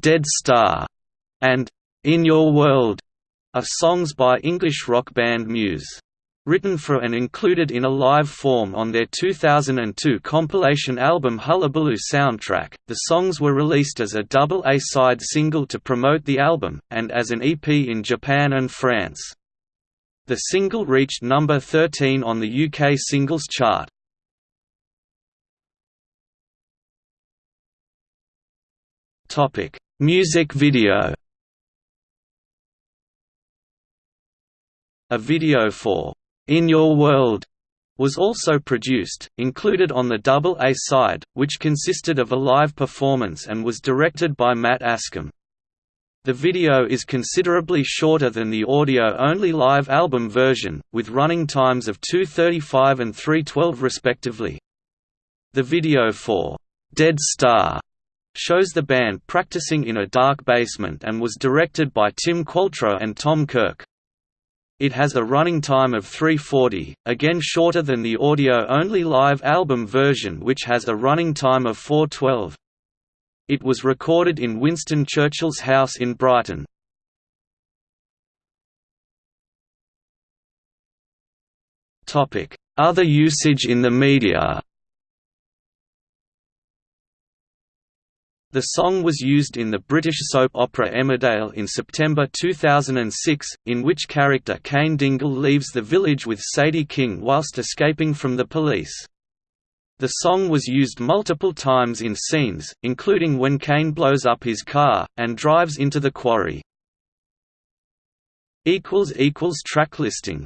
Dead Star, and In Your World are songs by English rock band Muse. Written for and included in a live form on their 2002 compilation album Hullabaloo Soundtrack, the songs were released as a double A-side single to promote the album, and as an EP in Japan and France. The single reached number 13 on the UK singles chart. Music video A video for in Your World was also produced, included on the double A side, which consisted of a live performance and was directed by Matt Askham. The video is considerably shorter than the audio-only live album version, with running times of 2.35 and 3.12 respectively. The video for Dead Star shows the band practicing in a dark basement and was directed by Tim Qualtrough and Tom Kirk. It has a running time of 340, again shorter than the audio-only live album version which has a running time of 412. It was recorded in Winston Churchill's house in Brighton. Other usage in the media The song was used in the British soap opera Emmerdale in September 2006, in which character Cain Dingle leaves the village with Sadie King whilst escaping from the police. The song was used multiple times in scenes, including when Cain blows up his car, and drives into the quarry. Track listing